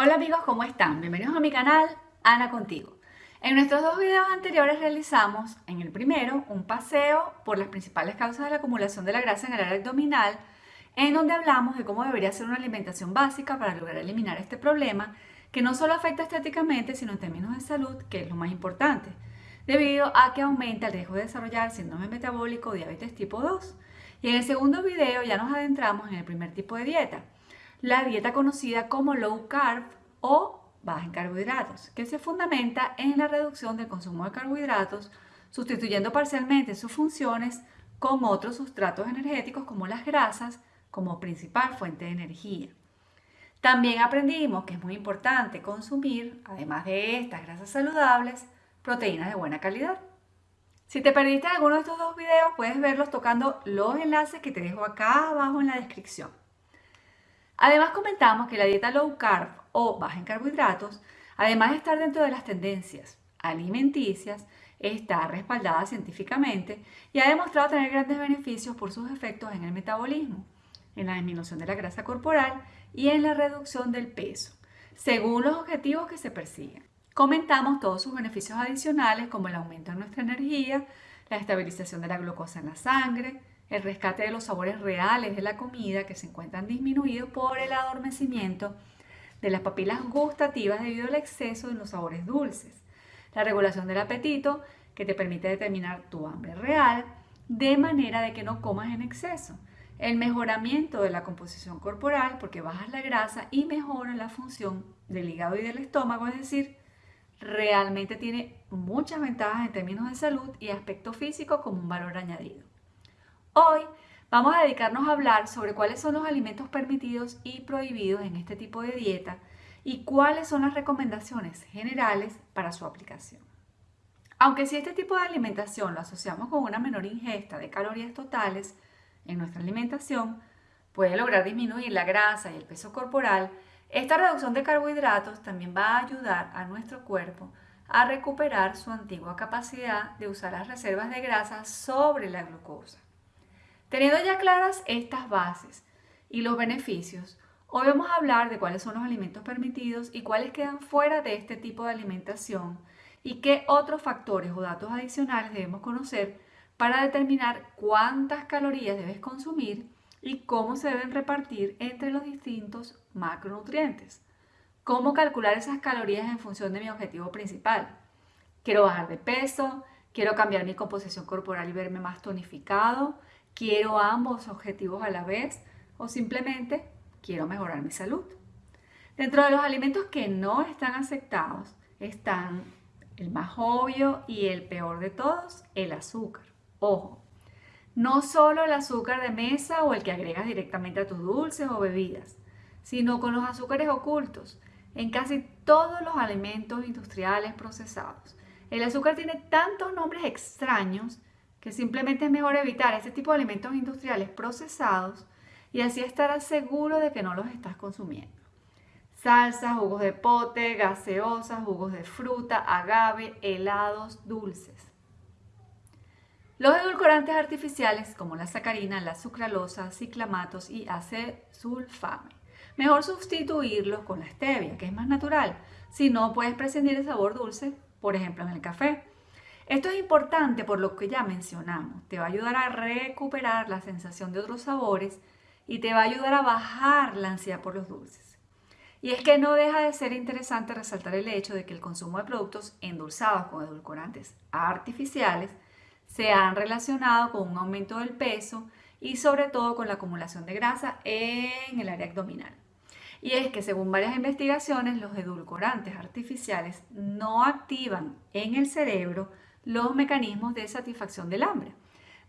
Hola amigos, ¿cómo están? Bienvenidos a mi canal, Ana Contigo. En nuestros dos videos anteriores realizamos, en el primero, un paseo por las principales causas de la acumulación de la grasa en el área abdominal, en donde hablamos de cómo debería ser una alimentación básica para lograr eliminar este problema, que no solo afecta estéticamente, sino en términos de salud, que es lo más importante, debido a que aumenta el riesgo de desarrollar síndrome metabólico diabetes tipo 2. Y en el segundo video ya nos adentramos en el primer tipo de dieta, la dieta conocida como low carb o baja en carbohidratos, que se fundamenta en la reducción del consumo de carbohidratos, sustituyendo parcialmente sus funciones con otros sustratos energéticos como las grasas como principal fuente de energía. También aprendimos que es muy importante consumir, además de estas grasas saludables, proteínas de buena calidad. Si te perdiste alguno de estos dos videos, puedes verlos tocando los enlaces que te dejo acá abajo en la descripción. Además comentamos que la dieta low carb o baja en carbohidratos, además de estar dentro de las tendencias alimenticias, está respaldada científicamente y ha demostrado tener grandes beneficios por sus efectos en el metabolismo, en la disminución de la grasa corporal y en la reducción del peso, según los objetivos que se persiguen. Comentamos todos sus beneficios adicionales como el aumento de nuestra energía, la estabilización de la glucosa en la sangre, el rescate de los sabores reales de la comida que se encuentran disminuidos por el adormecimiento de las papilas gustativas debido al exceso de los sabores dulces, la regulación del apetito que te permite determinar tu hambre real de manera de que no comas en exceso, el mejoramiento de la composición corporal porque bajas la grasa y mejora la función del hígado y del estómago, es decir, realmente tiene muchas ventajas en términos de salud y aspecto físico como un valor añadido. Hoy vamos a dedicarnos a hablar sobre cuáles son los alimentos permitidos y prohibidos en este tipo de dieta y cuáles son las recomendaciones generales para su aplicación. Aunque si este tipo de alimentación lo asociamos con una menor ingesta de calorías totales en nuestra alimentación, puede lograr disminuir la grasa y el peso corporal, esta reducción de carbohidratos también va a ayudar a nuestro cuerpo a recuperar su antigua capacidad de usar las reservas de grasa sobre la glucosa. Teniendo ya claras estas bases y los beneficios, hoy vamos a hablar de cuáles son los alimentos permitidos y cuáles quedan fuera de este tipo de alimentación y qué otros factores o datos adicionales debemos conocer para determinar cuántas calorías debes consumir y cómo se deben repartir entre los distintos macronutrientes. Cómo calcular esas calorías en función de mi objetivo principal. Quiero bajar de peso, quiero cambiar mi composición corporal y verme más tonificado, quiero ambos objetivos a la vez o simplemente quiero mejorar mi salud. Dentro de los alimentos que no están aceptados están el más obvio y el peor de todos, el azúcar. Ojo, no solo el azúcar de mesa o el que agregas directamente a tus dulces o bebidas, sino con los azúcares ocultos en casi todos los alimentos industriales procesados. El azúcar tiene tantos nombres extraños que simplemente es mejor evitar este tipo de alimentos industriales procesados y así estarás seguro de que no los estás consumiendo. Salsas, jugos de pote, gaseosas, jugos de fruta, agave, helados, dulces. Los edulcorantes artificiales como la sacarina, la sucralosa, ciclamatos y acesulfame. Mejor sustituirlos con la stevia, que es más natural. Si no, puedes prescindir el sabor dulce, por ejemplo en el café. Esto es importante por lo que ya mencionamos. Te va a ayudar a recuperar la sensación de otros sabores y te va a ayudar a bajar la ansiedad por los dulces. Y es que no deja de ser interesante resaltar el hecho de que el consumo de productos endulzados con edulcorantes artificiales se han relacionado con un aumento del peso y sobre todo con la acumulación de grasa en el área abdominal. Y es que según varias investigaciones, los edulcorantes artificiales no activan en el cerebro los mecanismos de satisfacción del hambre,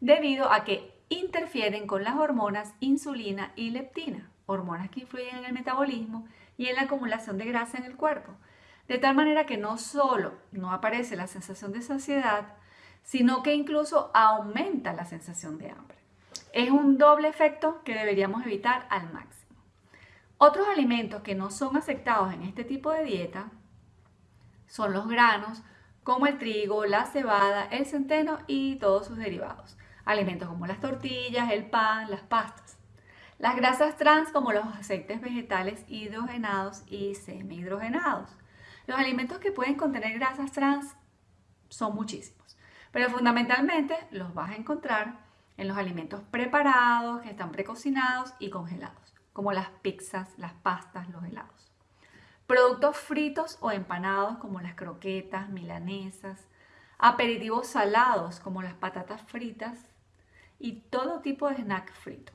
debido a que interfieren con las hormonas insulina y leptina, hormonas que influyen en el metabolismo y en la acumulación de grasa en el cuerpo, de tal manera que no solo no aparece la sensación de saciedad, sino que incluso aumenta la sensación de hambre. Es un doble efecto que deberíamos evitar al máximo. Otros alimentos que no son aceptados en este tipo de dieta son los granos, como el trigo, la cebada, el centeno y todos sus derivados. Alimentos como las tortillas, el pan, las pastas. Las grasas trans como los aceites vegetales hidrogenados y semihidrogenados. Los alimentos que pueden contener grasas trans son muchísimos, pero fundamentalmente los vas a encontrar en los alimentos preparados, que están precocinados y congelados, como las pizzas, las pastas, los helados. Productos fritos o empanados como las croquetas, milanesas, aperitivos salados como las patatas fritas y todo tipo de snack frito,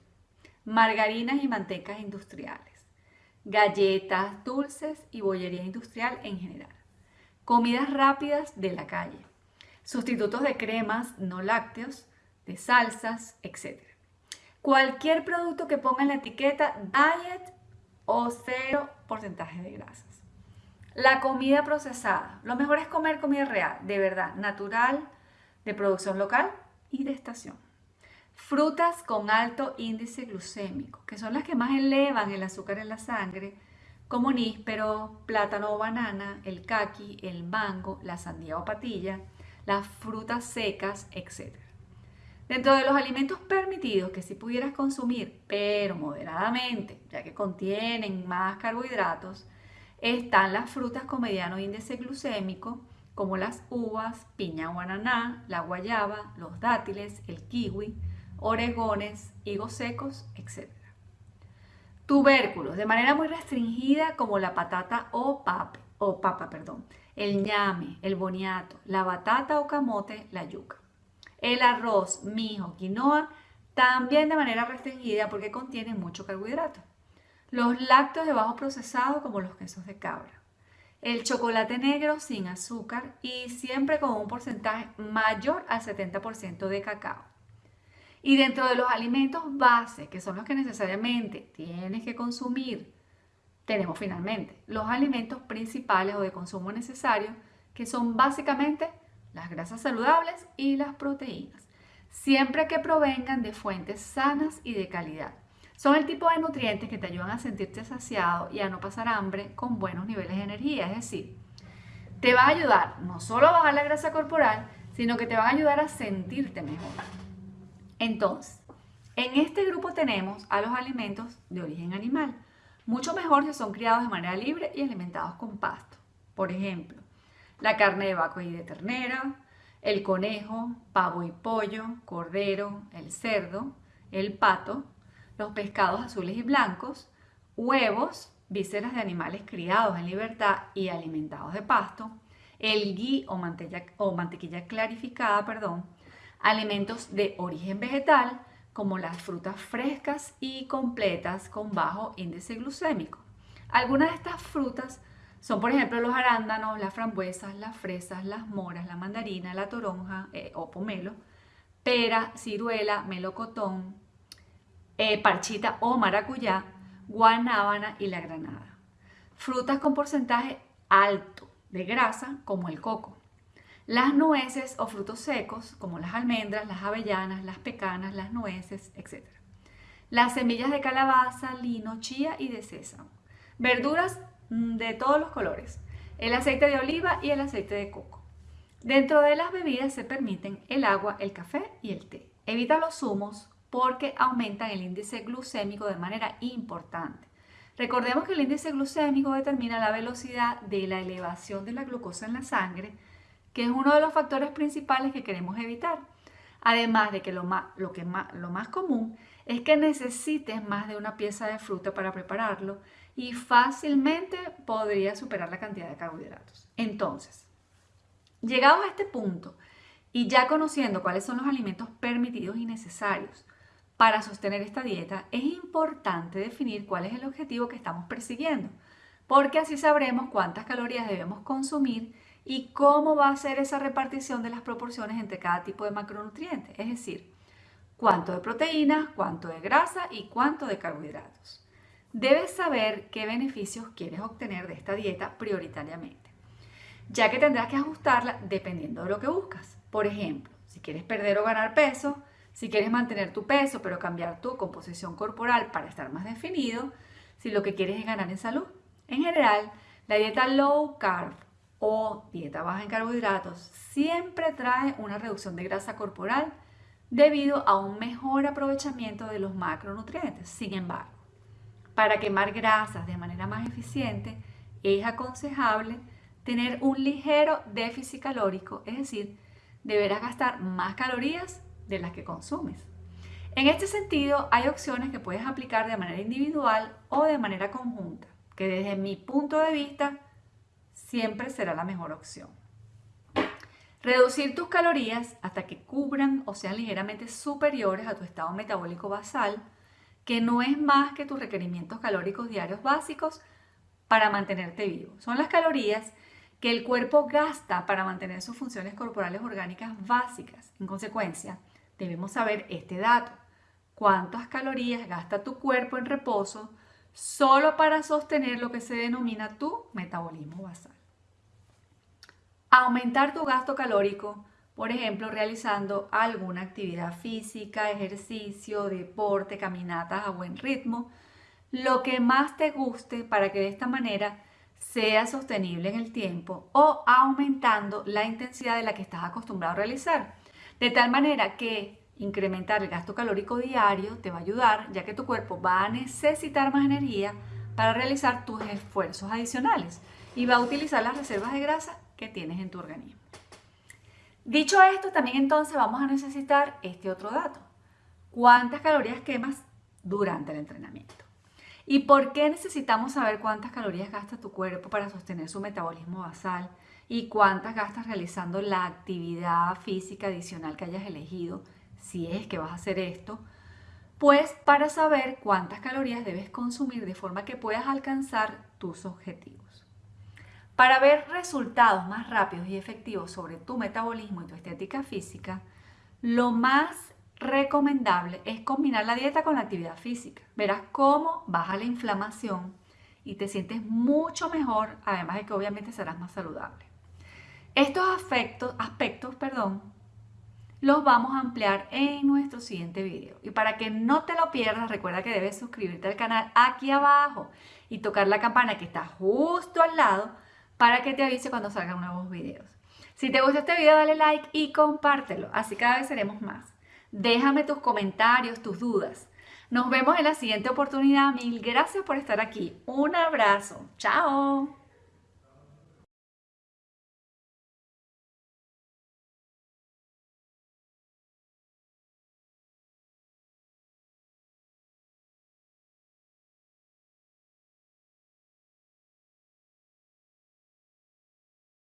margarinas y mantecas industriales, galletas, dulces y bollería industrial en general, comidas rápidas de la calle, sustitutos de cremas no lácteos, de salsas, etc. Cualquier producto que ponga en la etiqueta diet o cero porcentaje de grasas. La comida procesada. Lo mejor es comer comida real, de verdad, natural, de producción local y de estación. Frutas con alto índice glucémico, que son las que más elevan el azúcar en la sangre, como níspero, plátano o banana, el caqui, el mango, la sandía o patilla, las frutas secas, etc. Dentro de los alimentos permitidos que si pudieras consumir, pero moderadamente, ya que contienen más carbohidratos, están las frutas con mediano índice glucémico, como las uvas, piña o ananá, la guayaba, los dátiles, el kiwi, oregones, higos secos, etc. Tubérculos, de manera muy restringida, como la patata o, pape, o papa, perdón, el ñame, el boniato, la batata o camote, la yuca. El arroz, mijo, quinoa, también de manera restringida porque contiene mucho carbohidrato los lácteos de bajo procesado como los quesos de cabra, el chocolate negro sin azúcar y siempre con un porcentaje mayor al 70% de cacao. Y dentro de los alimentos base, que son los que necesariamente tienes que consumir, tenemos finalmente los alimentos principales o de consumo necesario, que son básicamente las grasas saludables y las proteínas, siempre que provengan de fuentes sanas y de calidad son el tipo de nutrientes que te ayudan a sentirte saciado y a no pasar hambre con buenos niveles de energía. Es decir, te va a ayudar no solo a bajar la grasa corporal, sino que te va a ayudar a sentirte mejor. Entonces, en este grupo tenemos a los alimentos de origen animal, mucho mejor si son criados de manera libre y alimentados con pasto. Por ejemplo, la carne de vaca y de ternera, el conejo, pavo y pollo, cordero, el cerdo, el pato, los pescados azules y blancos, huevos, vísceras de animales criados en libertad y alimentados de pasto, el ghee o, o mantequilla clarificada, perdón, alimentos de origen vegetal, como las frutas frescas y completas con bajo índice glucémico. Algunas de estas frutas son, por ejemplo, los arándanos, las frambuesas, las fresas, las moras, la mandarina, la toronja eh, o pomelo, pera, ciruela, melocotón, eh, parchita o maracuyá, guanábana y la granada. Frutas con porcentaje alto de grasa como el coco. Las nueces o frutos secos como las almendras, las avellanas, las pecanas, las nueces, etc. Las semillas de calabaza, lino, chía y de sésamo. Verduras de todos los colores. El aceite de oliva y el aceite de coco. Dentro de las bebidas se permiten el agua, el café y el té. Evita los zumos, porque aumentan el índice glucémico de manera importante. Recordemos que el índice glucémico determina la velocidad de la elevación de la glucosa en la sangre, que es uno de los factores principales que queremos evitar. Además de que lo más, lo que lo más común es que necesites más de una pieza de fruta para prepararlo y fácilmente podría superar la cantidad de carbohidratos. Entonces, llegados a este punto y ya conociendo cuáles son los alimentos permitidos y necesarios para sostener esta dieta es importante definir cuál es el objetivo que estamos persiguiendo, porque así sabremos cuántas calorías debemos consumir y cómo va a ser esa repartición de las proporciones entre cada tipo de macronutrientes, es decir, cuánto de proteínas, cuánto de grasa y cuánto de carbohidratos. Debes saber qué beneficios quieres obtener de esta dieta prioritariamente, ya que tendrás que ajustarla dependiendo de lo que buscas. Por ejemplo, si quieres perder o ganar peso, si quieres mantener tu peso pero cambiar tu composición corporal para estar más definido, si lo que quieres es ganar en salud. En general, la dieta low carb o dieta baja en carbohidratos siempre trae una reducción de grasa corporal debido a un mejor aprovechamiento de los macronutrientes. Sin embargo, para quemar grasas de manera más eficiente, es aconsejable tener un ligero déficit calórico, es decir, deberás gastar más calorías de las que consumes. En este sentido, hay opciones que puedes aplicar de manera individual o de manera conjunta, que desde mi punto de vista siempre será la mejor opción. Reducir tus calorías hasta que cubran o sean ligeramente superiores a tu estado metabólico basal, que no es más que tus requerimientos calóricos diarios básicos para mantenerte vivo. Son las calorías que el cuerpo gasta para mantener sus funciones corporales orgánicas básicas. En consecuencia, debemos saber este dato. ¿Cuántas calorías gasta tu cuerpo en reposo solo para sostener lo que se denomina tu metabolismo basal? Aumentar tu gasto calórico, por ejemplo, realizando alguna actividad física, ejercicio, deporte, caminatas a buen ritmo, lo que más te guste para que de esta manera sea sostenible en el tiempo o aumentando la intensidad de la que estás acostumbrado a realizar. De tal manera que incrementar el gasto calórico diario te va a ayudar ya que tu cuerpo va a necesitar más energía para realizar tus esfuerzos adicionales y va a utilizar las reservas de grasa que tienes en tu organismo. Dicho esto, también entonces vamos a necesitar este otro dato. ¿Cuántas calorías quemas durante el entrenamiento? ¿Y por qué necesitamos saber cuántas calorías gasta tu cuerpo para sostener su metabolismo basal y cuántas gastas realizando la actividad física adicional que hayas elegido, si es que vas a hacer esto? Pues para saber cuántas calorías debes consumir de forma que puedas alcanzar tus objetivos. Para ver resultados más rápidos y efectivos sobre tu metabolismo y tu estética física, lo más recomendable es combinar la dieta con la actividad física. Verás cómo baja la inflamación y te sientes mucho mejor, además de que obviamente serás más saludable. Estos aspectos, aspectos perdón, los vamos a ampliar en nuestro siguiente video. Y para que no te lo pierdas, recuerda que debes suscribirte al canal aquí abajo y tocar la campana que está justo al lado para que te avise cuando salgan nuevos videos. Si te gustó este video, dale like y compártelo, así cada vez seremos más. Déjame tus comentarios, tus dudas. Nos vemos en la siguiente oportunidad. Mil gracias por estar aquí. Un abrazo. Chao.